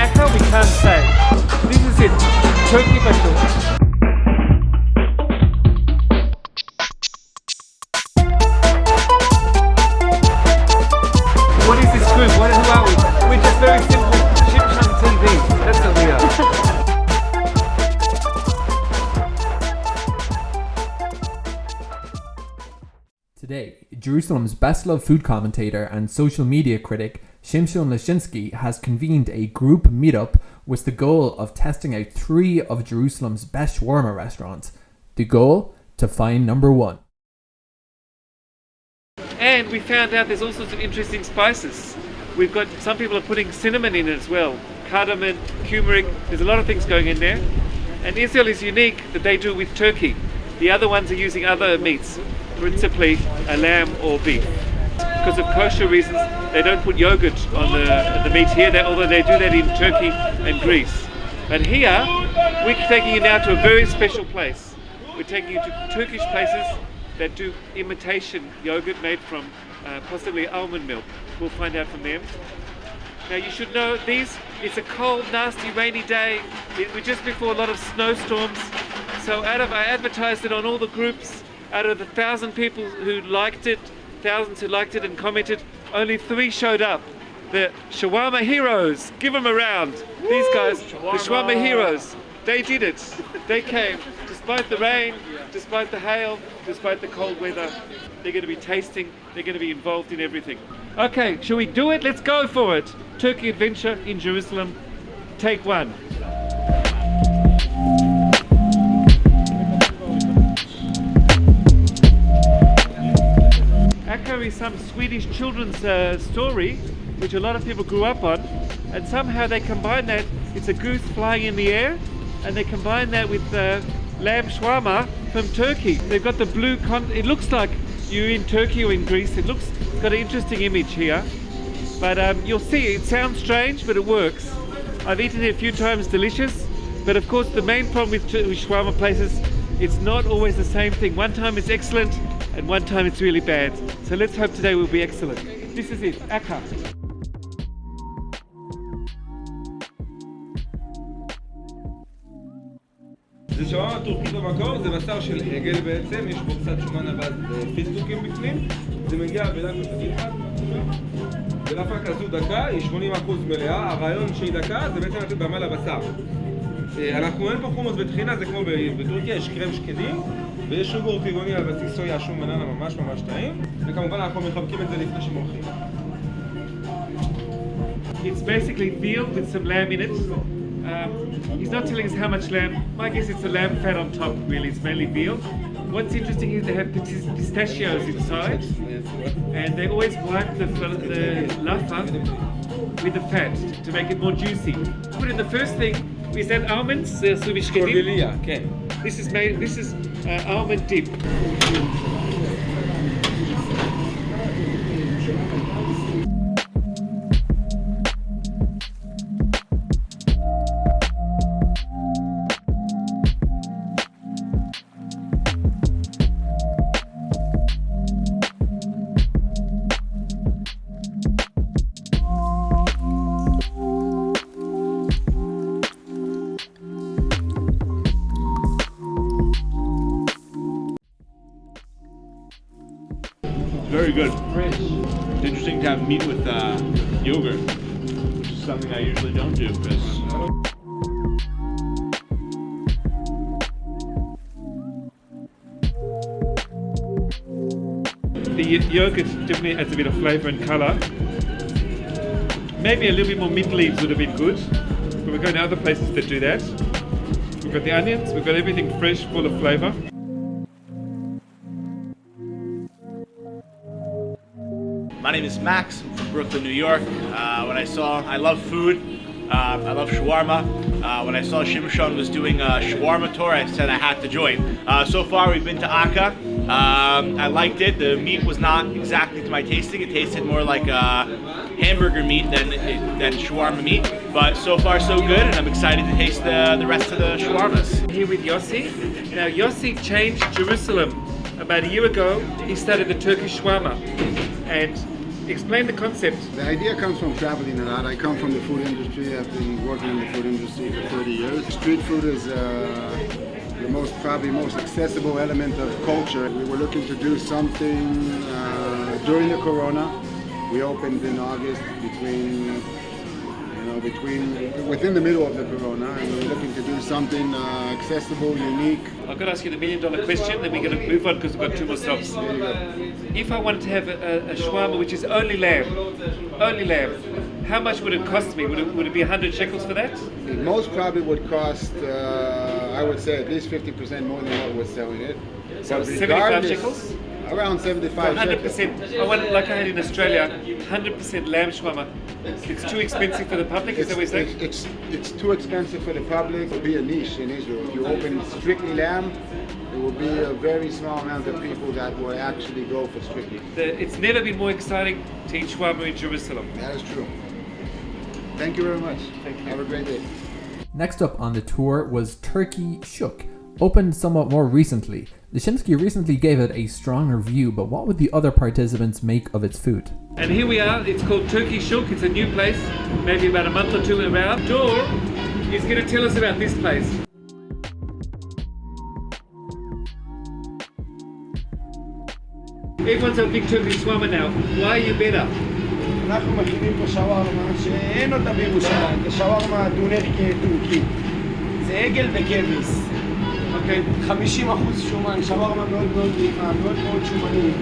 Akka? We can't say. This is it. Turkey bashul. What is this group? What, who are we? We're just very simple. Shimshon TV. That's what we are. Today, Jerusalem's best loved food commentator and social media critic Shimshon Lashinsky has convened a group meetup with the goal of testing out three of Jerusalem's best shawarma restaurants. The goal? To find number one. And we found out there's all sorts of interesting spices. We've got some people are putting cinnamon in as well, cardamom, turmeric. There's a lot of things going in there. And Israel is unique that they do with turkey. The other ones are using other meats, principally a lamb or beef. Because of kosher reasons, they don't put yogurt on the, the meat here, they, although they do that in Turkey and Greece. But here, we're taking you now to a very special place. We're taking you to Turkish places that do imitation yogurt made from uh, possibly almond milk. We'll find out from them. Now you should know these, it's a cold, nasty, rainy day. We're just before a lot of snowstorms. So out of, I advertised it on all the groups. Out of the thousand people who liked it, thousands who liked it and commented, only three showed up. The shawarma heroes, give them a round. These guys, the shawarma heroes, they did it. They came, despite the rain, despite the hail, despite the cold weather. They're going to be tasting, they're going to be involved in everything. Okay, shall we do it? Let's go for it. Turkey Adventure in Jerusalem. Take one. Akka some Swedish children's uh, story, which a lot of people grew up on, and somehow they combine that. It's a goose flying in the air, and they combine that with uh, lamb shawarma from Turkey. They've got the blue con. It looks like you're in Turkey or in Greece. It looks it's got an interesting image here, but um, you'll see. It sounds strange, but it works. I've eaten it a few times. Delicious, but of course the main problem with, with shawarma places, it's not always the same thing. One time it's excellent, and one time it's really bad. So let's hope today will be excellent. This is it, Akka. זה שווארמה טורקית במקור, זה בשר של עגל בעצם, יש בו קצת שומן אבז ופיסטוקים בפנים, זה מגיע בלאפה כזו דקה, היא 80% מלאה, הרעיון שהיא דקה זה בעצם לתת במה לבשר. אה, אנחנו אין פה חומוס וטחינה, זה כמו בטורקיה, יש קרם שקדים, ויש שוגור טבעוני על בסיס סויה, שום בננה ממש ממש טעים, וכמובן אנחנו מחבקים את זה לפני שמורחים. It's basically veal with some lamb in it. Um, he's not telling us how much lamb. My guess it's the lamb fat on top, really. It's mainly veal. What's interesting is they have pis- pistachios inside, and they always wipe the, the lafa with the fat to make it more juicy. Put in the first thing, is that almonds? Uh, subishkedim? קורדיליה, כן. This is made. This is uh, almond dip. It's interesting to have meat with uh, yogurt, which is something I usually don't do because The yogurt definitely adds a bit of flavour and colour. Maybe a little bit more mint leaves would have been good, but we're going to other places that do that. We've got the onions, we've got everything fresh, full of flavour. My name is Max I'm from Brooklyn, New York. Uh, when I saw, I love food. Um, I love shawarma. Uh, when I saw Shimshon was doing a shawarma tour, I said I had to join. Uh, so far, we've been to Akka. Um, I liked it. The meat was not exactly to my tasting. It tasted more like uh, hamburger meat than than shawarma meat. But so far, so good, and I'm excited to taste the, the rest of the shawarmas. Here with Yossi. Now Yossi changed Jerusalem. About a year ago, he started the Turkish shawarma. and explain the concept. The idea comes from traveling a lot. I come from the food industry. I've been working in the food industry for 30 years. Street food is uh, the most, probably most accessible element of culture. We were looking to do something uh, during the Corona. We opened in August between, know, between, within the middle of the Corona, and we're looking to do something uh, accessible, unique. I've got to ask you the million dollar question, then we're going to move on because we've got two more stops. There you go. If I wanted to have a, a, a shawarma which is only lamb, only lamb, how much would it cost me? Would it, would it be 100 shekels for that? It most probably would cost, uh, I would say, at least 50% more than what we're selling it. So But 75 shekels? Around 75 100%. I want it like I had in Australia, 100% lamb shawarma. It's too expensive for the public, is It's, that what you're saying? it's, it's, it's too expensive for the public. It will be a niche in Israel. If you open strictly lamb, there will be a very small amount of people that will actually go for strictly. The, it's never been more exciting to eat shawarma in Jerusalem. That is true. Thank you very much. Thank you. Have a great day. Next up on the tour was Turkey Shuk, opened somewhat more recently. Leszczynski recently gave it a strong review, but what would the other participants make of its food? And here we are, it's called Turkey Shook, it's a new place, maybe about a month or two around. Dor is going to tell us about this place. Everyone's a big Turkish shawarma now. Why are you better? אנחנו מכינים פה שווארמה שאין אותה בירושלים, זה שווארמה דונר טורקי. זה עגל וכבש. Okay. 50% שומן, שווארמה מאוד מאוד נעימה, מאוד מאוד שומנית.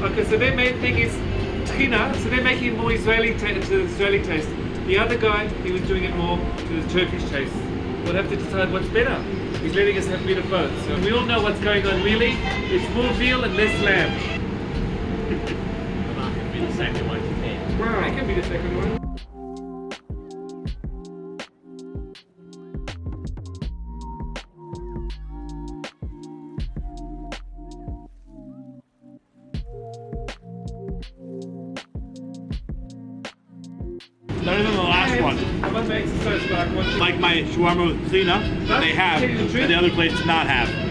Okay, so their main thing is tchina, so they're making it more Israeli ta- to the Israeli taste. The other guy, he was doing it more to the Turkish taste. We'll have to decide what's better. He's letting us have a bit of both. So we all know what's going on really. It's more veal and less lamb. I'm not going to be the second one. Wow. I can be the second one. Better than the last one. I must make exercise like my shawarma with that they have, and the other place does not have.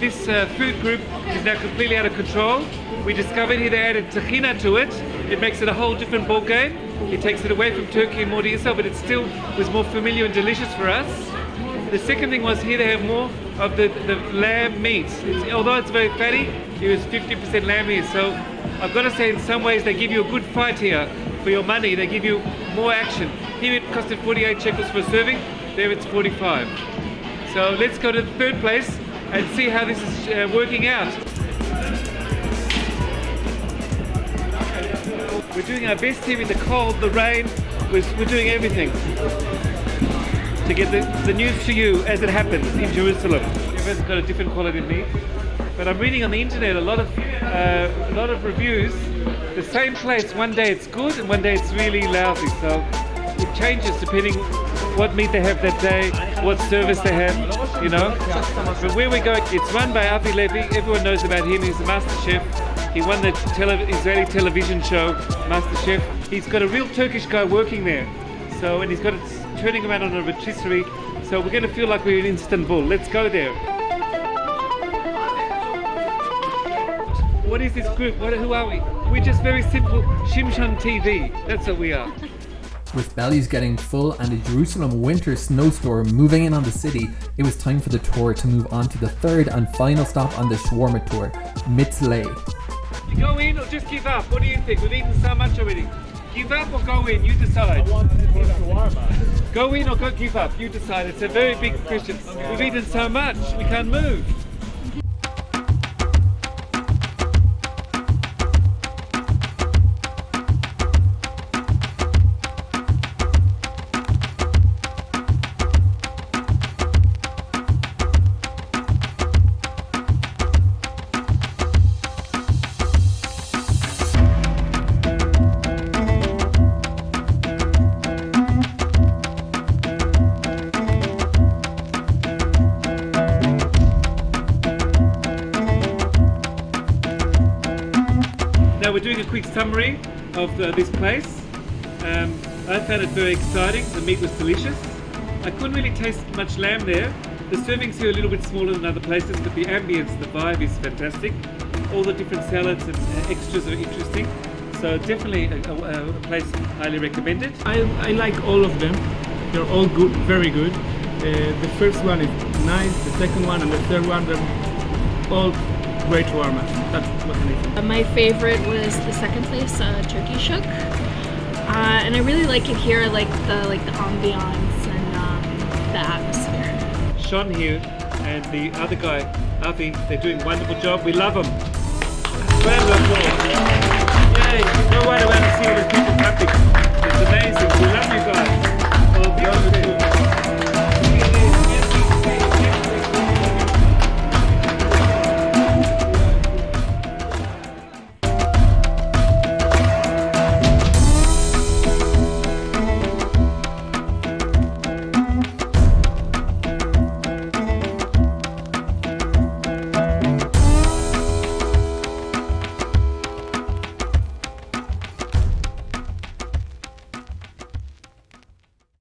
This uh, food group is now completely out of control. We discovered here they added tahina to it. It makes it a whole different ball game. It takes it away from Turkey and more to Israel, but it still was more familiar and delicious for us. The second thing was here they have more of the, the lamb meat. It's, although it's very fatty, it was 50% lamb meat. So I've got to say in some ways they give you a good fight here for your money. They give you more action. Here it costed 48 shekels for a serving, there it's 45. So let's go to the third place and see how this is uh, working out. We're doing our best here in the cold, the rain. We're, we're doing everything to get the, the news to you as it happens in Jerusalem. Everyone's got a different quality of meat. But I'm reading on the internet a lot of uh, a lot of reviews. The same place, one day it's good and one day it's really lousy. So it changes depending what meat they have that day, what service they have, you know. But where we go, it's run by Avi Levy. Everyone knows about him. He's a master chef. He won the tele- Israeli television show, Master Chef. He's got a real Turkish guy working there. So, and he's got it turning around on a rotisserie. So we're going to feel like we're in Istanbul. Let's go there. What is this group? What, who are we? We're just very simple Shimshon TV. That's what we are. With bellies getting full and a Jerusalem winter snowstorm moving in on the city, it was time for the tour to move on to the third and final stop on the shawarma tour, Mitzley. You go in or just give up? What do you think? We've eaten so much already. Give up or go in? You decide. Go in or go give up? You decide. It's a very big question. We've eaten so much, we can't move. Quick summary of the, this place. Um, I found it very exciting. The meat was delicious. I couldn't really taste much lamb there. The servings here are a little bit smaller than other places, but the ambience, the vibe is fantastic. All the different salads and uh, extras are interesting. So definitely a, a, a place highly recommended. I, I like all of them. They're all good, very good. Uh, the first one is nice, the second one and the third one, they're all great shawarma. That's what I think. Uh, My favorite was the second place, uh, Turkey Shuk, uh, and I really like it here. I like the like the ambiance and um, the atmosphere. Sean here and the other guy, Avi, they're doing a wonderful job. We love them. Applause. Yay! Right around and see all the people clapping. It's amazing. We love you guys. Beautiful.